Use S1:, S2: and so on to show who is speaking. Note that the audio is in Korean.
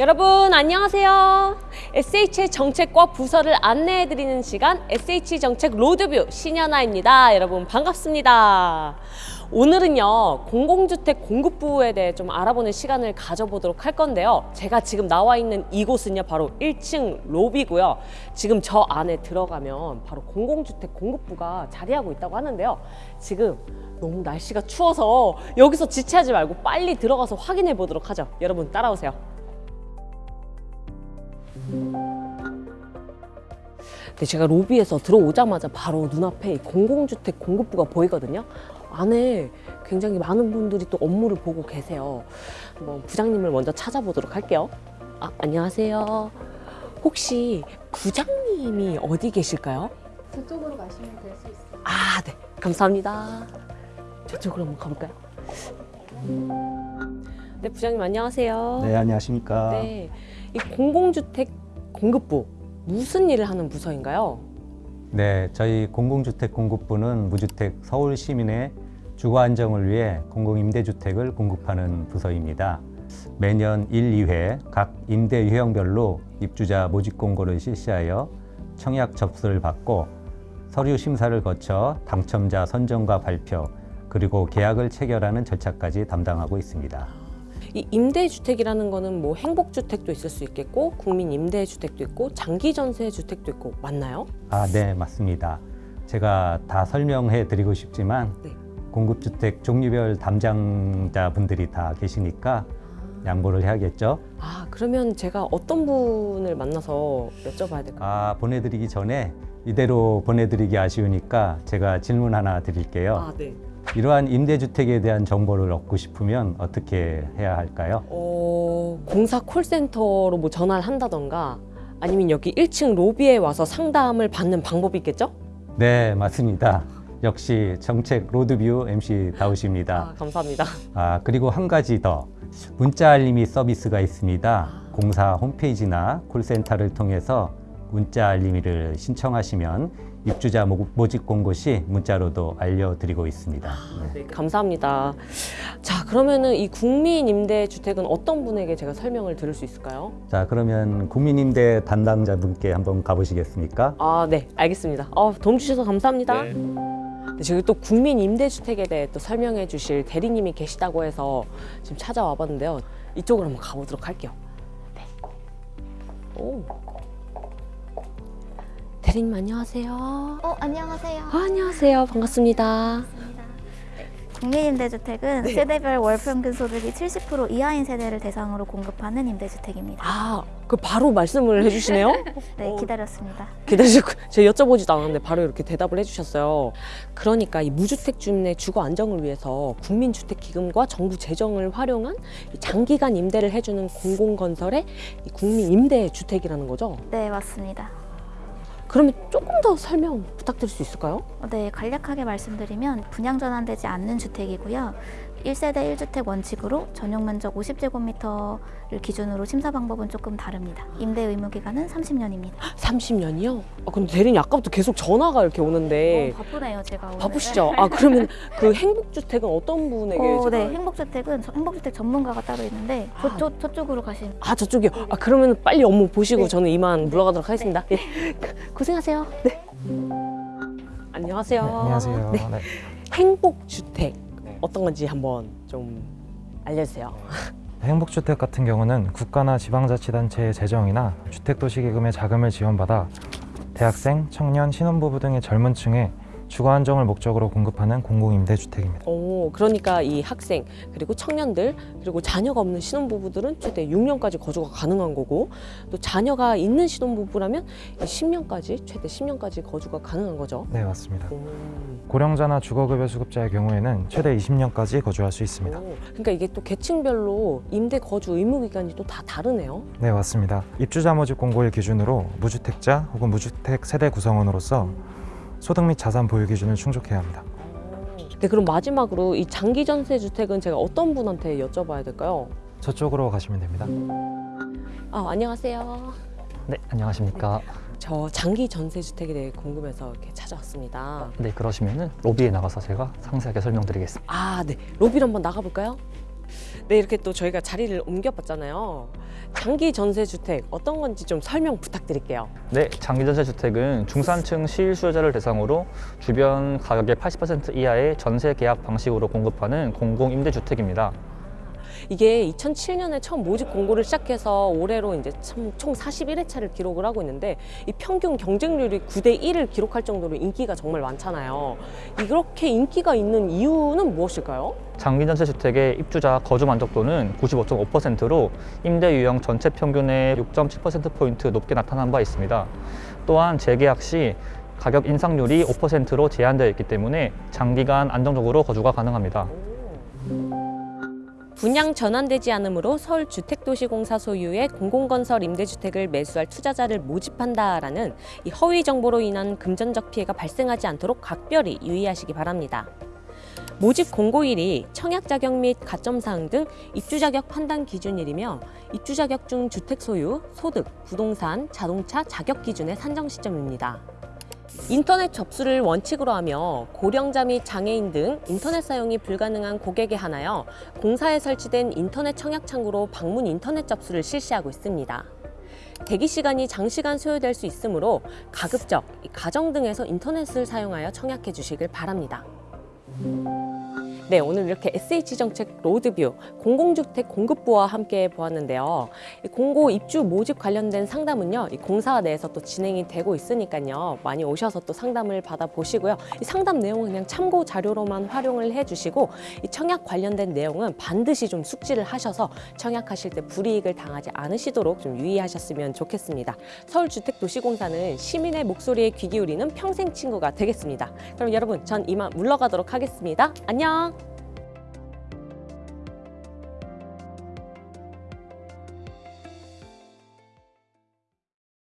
S1: 여러분 안녕하세요. SH의 정책과 부서를 안내해드리는 시간 SH 정책 로드뷰 신현아입니다. 여러분 반갑습니다. 오늘은요 공공주택 공급부에 대해 좀 알아보는 시간을 가져보도록 할 건데요. 제가 지금 나와 있는 이곳은요 바로 1층 로비고요. 지금 저 안에 들어가면 바로 공공주택 공급부가 자리하고 있다고 하는데요. 지금 너무 날씨가 추워서 여기서 지체하지 말고 빨리 들어가서 확인해 보도록 하죠. 여러분 따라오세요. 근데 제가 로비에서 들어오자마자 바로 눈앞에 이 공공주택 공급부가 보이거든요. 안에 굉장히 많은 분들이 또 업무를 보고 계세요. 한번 부장님을 먼저 찾아보도록 할게요. 아, 안녕하세요. 혹시 부장님이 어디 계실까요?
S2: 저쪽으로 가시면 될 수 있어요.
S1: 아, 네. 감사합니다. 저쪽으로 한번 가볼까요? 네, 부장님 안녕하세요.
S3: 네, 안녕하십니까.
S1: 네. 이 공공주택 공급부 무슨 일을 하는 부서인가요?
S3: 네, 저희 공공주택 공급부는 무주택 서울 시민의 주거 안정을 위해 공공임대주택을 공급하는 부서입니다. 매년 1, 2회 각 임대 유형별로 입주자 모집 공고를 실시하여 청약 접수를 받고 서류 심사를 거쳐 당첨자 선정과 발표 그리고 계약을 체결하는 절차까지 담당하고 있습니다.
S1: 이 임대주택이라는 거는 뭐 행복주택도 있을 수 있겠고 국민 임대주택도 있고 장기전세 주택도 있고 맞나요?
S3: 아, 네, 맞습니다. 제가 다 설명해 드리고 싶지만
S1: 네.
S3: 공급주택 종류별 담당자분들이 다 계시니까 양보를 해야겠죠.
S1: 아 그러면 제가 어떤 분을 만나서 여쭤봐야 될까요?
S3: 아, 보내드리기 전에 이대로 보내드리기 아쉬우니까 제가 질문 하나 드릴게요.
S1: 아 네.
S3: 이러한 임대주택에 대한 정보를 얻고 싶으면 어떻게 해야 할까요?
S1: 어 공사 콜센터로 뭐 전화를 한다던가 아니면 여기 1층 로비에 와서 상담을 받는 방법이 있겠죠?
S3: 네, 맞습니다. 역시 정책 로드뷰 MC 다우십니다.
S1: 아 감사합니다.
S3: 아, 그리고 한 가지 더. 문자 알림이 서비스가 있습니다. 공사 홈페이지나 콜센터를 통해서 문자 알림이를 신청하시면 입주자 모- 모집 공고 시 문자로도 알려드리고 있습니다. 네.
S1: 네, 감사합니다. 자 그러면은 이 국민 임대주택은 어떤 분에게 제가 설명을 들을 수 있을까요?
S3: 자, 그러면 국민임대 담당자분께 한번 가보시겠습니까?
S1: 아, 네, 알겠습니다. 어, 도움 주셔서 감사합니다. 네, 저기 또 국민 임대주택에 대해 또 설명해 주실 대리님이 계시다고 해서 지금 찾아와 봤는데요. 이쪽으로 한번 가보도록 할게요. 네. 오. 대리님 안녕하세요.
S2: 어, 안녕하세요.
S1: 아, 안녕하세요. 반갑습니다.
S2: 반갑습니다. 국민임대주택은 세대별 월평균 소득이 70% 이하인 세대를 대상으로 공급하는 임대주택입니다.
S1: 아, 그 바로 말씀을 해주시네요.
S2: 네,
S1: 어.
S2: 기다렸습니다.
S1: 기다리셨고 제가 여쭤보지도 않았는데 바로 이렇게 대답을 해주셨어요. 그러니까 이 무주택 주민의 주거 안정을 위해서 국민주택기금과 정부 재정을 활용한 이 장기간 임대를 해주는 공공건설의 이 국민 임대주택이라는 거죠.
S2: 네, 맞습니다.
S1: 그러면 조금 더 설명 부탁드릴 수 있을까요?
S2: 어, 네, 간략하게 말씀드리면 분양 전환되지 않는 주택이고요. 1세대 1주택 원칙으로 전용 면적 50제곱미터를 기준으로 심사 방법은 조금 다릅니다. 임대 의무 기간은 30년입니다.
S1: 30년이요? 아, 근데 대리님 아까부터 계속 전화가 이렇게 오는데
S2: 어, 바쁘네요, 제가 오늘.
S1: 바쁘시죠? 아 그러면 그 행복주택은 어떤 분에게
S2: 어,
S1: 제가-
S2: 네, 행복주택은 저- 행복주택 전문가가 따로 있는데
S1: 아.
S2: 저쪽, 저쪽으로 가시면
S1: 아 저쪽이요? 아 그러면 빨리 업무 보시고
S2: 네.
S1: 저는 이만 물러가도록 하겠습니다. 예. 고생하세요. 네. 안녕하세요.
S4: 네, 안녕하세요.
S1: 네.
S4: 네.
S1: 행복주택
S4: 네.
S1: 어떤 건지 한번 좀 알려주세요.
S4: 행복주택 같은 경우는 국가나 지방자치단체의 재정이나 주택도시기금의 자금을 지원받아 대학생, 청년, 신혼부부 등의 젊은 층에 주거 안정을 목적으로 공급하는 공공임대주택입니다.
S1: 오, 그러니까 이 학생 그리고 청년들 그리고 자녀가 없는 신혼부부들은 최대 6년까지 거주가 가능한 거고 또 자녀가 있는 신혼부부라면 이 10년까지 최대 10년까지 거주가 가능한 거죠.
S4: 네, 맞습니다.
S1: 오.
S4: 고령자나 주거급여 수급자의 경우에는 최대 20년까지 거주할 수 있습니다.
S1: 오, 그러니까 이게 또 계층별로 임대 거주 의무 기간이 또 다 다르네요.
S4: 네, 맞습니다. 입주자 모집 공고일 기준으로 무주택자 혹은 무주택 세대 구성원으로서 소득 및 자산 보유 기준을 충족해야 합니다.
S1: 네, 그럼 마지막으로 이 장기 전세 주택은 제가 어떤 분한테 여쭤봐야 될까요?
S4: 저쪽으로 가시면 됩니다.
S1: 아, 안녕하세요.
S5: 네, 안녕하십니까.
S1: 저 장기 전세 주택에 대해 궁금해서 이렇게 찾아왔습니다.
S5: 네, 그러시면은 로비에 나가서 제가 상세하게 설명드리겠습니다.
S1: 아, 네. 로비로 한번 나가 볼까요? 네, 이렇게 또 저희가 자리를 옮겨봤잖아요. 장기 전세 주택 어떤 건지 좀 설명 부탁드릴게요.
S5: 네, 장기 전세 주택은 중산층 실수요자를 대상으로 주변 가격의 80% 이하의 전세 계약 방식으로 공급하는 공공 임대주택입니다.
S1: 이게 2007년에 처음 모집 공고를 시작해서 올해로 이제 참- 총 41회차를 기록을 하고 있는데 이 평균 경쟁률이 9대 1을 기록할 정도로 인기가 정말 많잖아요. 이렇게 인기가 있는 이유는 무엇일까요?
S5: 장기 전세 주택의 입주자 거주 만족도는 95.5%로 임대 유형 전체 평균의 6.7%포인트 높게 나타난 바 있습니다. 또한 재계약 시 가격 인상률이 5%로 제한되어 있기 때문에 장기간 안정적으로 거주가 가능합니다.
S1: 분양 전환되지 않으므로 서울주택도시공사 소유의 공공건설 임대주택을 매수할 투자자를 모집한다라는 이 허위 정보로 인한 금전적 피해가 발생하지 않도록 각별히 유의하시기 바랍니다. 모집 공고일이 청약 자격 및 가점 사항 등 입주 자격 판단 기준일이며 입주 자격 중 주택 소유, 소득, 부동산, 자동차 자격 기준의 산정 시점입니다. 인터넷 접수를 원칙으로 하며 고령자 및 장애인 등 인터넷 사용이 불가능한 고객에 한하여 공사에 설치된 인터넷 청약 창구로 방문 인터넷 접수를 실시하고 있습니다. 대기 시간이 장시간 소요될 수 있으므로 가급적 이 가정 등에서 인터넷을 사용하여 청약해 주시길 바랍니다. 네, 오늘 이렇게 SH 정책 로드뷰 공공주택 공급부와 함께 보았는데요. 이 공고 입주 모집 관련된 상담은요, 이 공사 내에서 또 진행이 되고 있으니까요. 많이 오셔서 또 상담을 받아 보시고요. 이 상담 내용은 그냥 참고 자료로만 활용을 해 주시고 이 청약 관련된 내용은 반드시 좀 숙지를 하셔서 청약하실 때 불이익을 당하지 않으시도록 좀 유의하셨으면 좋겠습니다. 서울주택도시공사는 시민의 목소리에 귀 기울이는 평생 친구가 되겠습니다. 그럼 여러분, 전 이만 물러가도록 하겠습니다. 안녕!